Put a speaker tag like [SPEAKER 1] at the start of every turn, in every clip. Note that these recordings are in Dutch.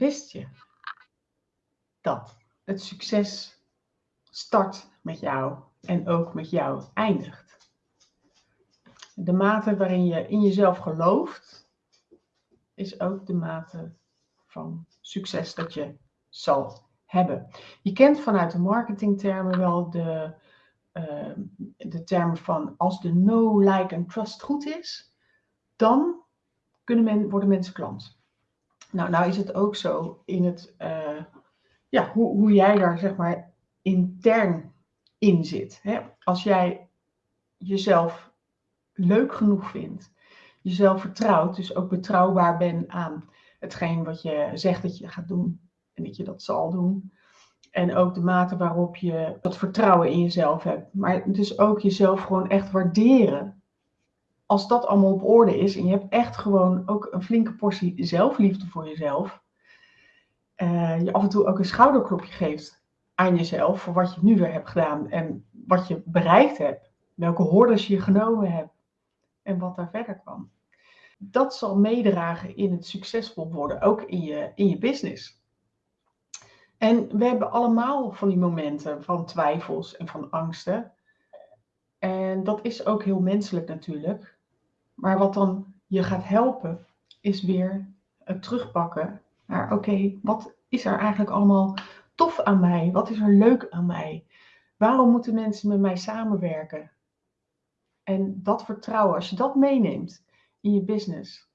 [SPEAKER 1] Wist je dat het succes start met jou en ook met jou eindigt? De mate waarin je in jezelf gelooft, is ook de mate van succes dat je zal hebben. Je kent vanuit de marketingtermen wel de, uh, de termen van als de know, like en trust goed is, dan kunnen men, worden mensen klant. Nou, nou is het ook zo in het, uh, ja, hoe, hoe jij daar zeg maar intern in zit. Hè? Als jij jezelf leuk genoeg vindt, jezelf vertrouwt, dus ook betrouwbaar bent aan hetgeen wat je zegt dat je gaat doen en dat je dat zal doen. En ook de mate waarop je dat vertrouwen in jezelf hebt. Maar dus ook jezelf gewoon echt waarderen. Als dat allemaal op orde is en je hebt echt gewoon ook een flinke portie zelfliefde voor jezelf. Uh, je af en toe ook een schouderklopje geeft aan jezelf voor wat je nu weer hebt gedaan en wat je bereikt hebt. Welke hordes je genomen hebt en wat daar verder kwam. Dat zal meedragen in het succesvol worden, ook in je, in je business. En we hebben allemaal van die momenten van twijfels en van angsten. En dat is ook heel menselijk natuurlijk. Maar wat dan je gaat helpen, is weer het terugpakken naar: oké, wat is er eigenlijk allemaal tof aan mij? Wat is er leuk aan mij? Waarom moeten mensen met mij samenwerken? En dat vertrouwen, als je dat meeneemt in je business,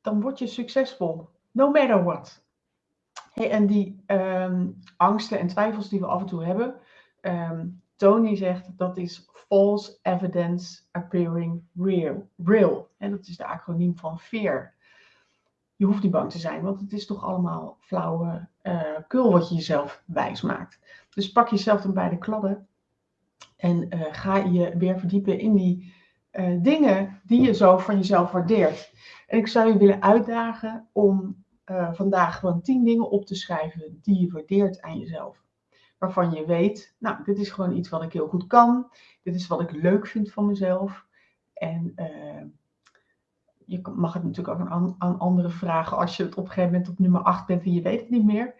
[SPEAKER 1] dan word je succesvol. No matter what. Hey, en die ehm, angsten en twijfels die we af en toe hebben, ehm, Tony zegt dat is false evidence appearing real. real. En dat is de acroniem van fear. Je hoeft niet bang te zijn, want het is toch allemaal flauwe uh, kul wat je jezelf wijs maakt. Dus pak jezelf dan bij de kladden en uh, ga je weer verdiepen in die uh, dingen die je zo van jezelf waardeert. En ik zou je willen uitdagen om vandaag gewoon tien dingen op te schrijven die je waardeert aan jezelf. Waarvan je weet, nou, dit is gewoon iets wat ik heel goed kan. Dit is wat ik leuk vind van mezelf. En uh, je mag het natuurlijk ook aan, aan anderen vragen als je het op een gegeven moment op nummer 8 bent en je weet het niet meer.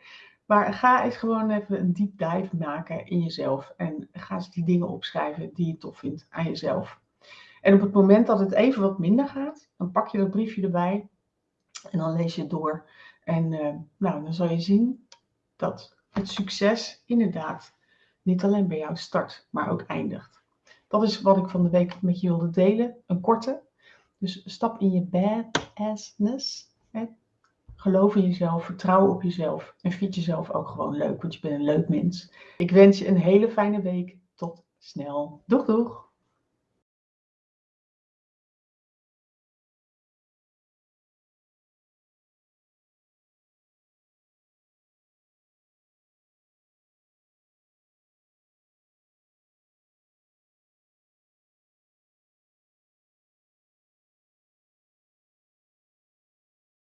[SPEAKER 1] Maar ga eens gewoon even een deep dive maken in jezelf. En ga eens die dingen opschrijven die je tof vindt aan jezelf. En op het moment dat het even wat minder gaat, dan pak je dat briefje erbij en dan lees je het door. En uh, nou, dan zal je zien dat het succes inderdaad niet alleen bij jou start, maar ook eindigt. Dat is wat ik van de week met je wilde delen. Een korte. Dus stap in je badassness. Hè? Geloof in jezelf, vertrouw op jezelf en vind jezelf ook gewoon leuk, want je bent een leuk mens. Ik wens je een hele fijne week. Tot snel. Doeg doeg!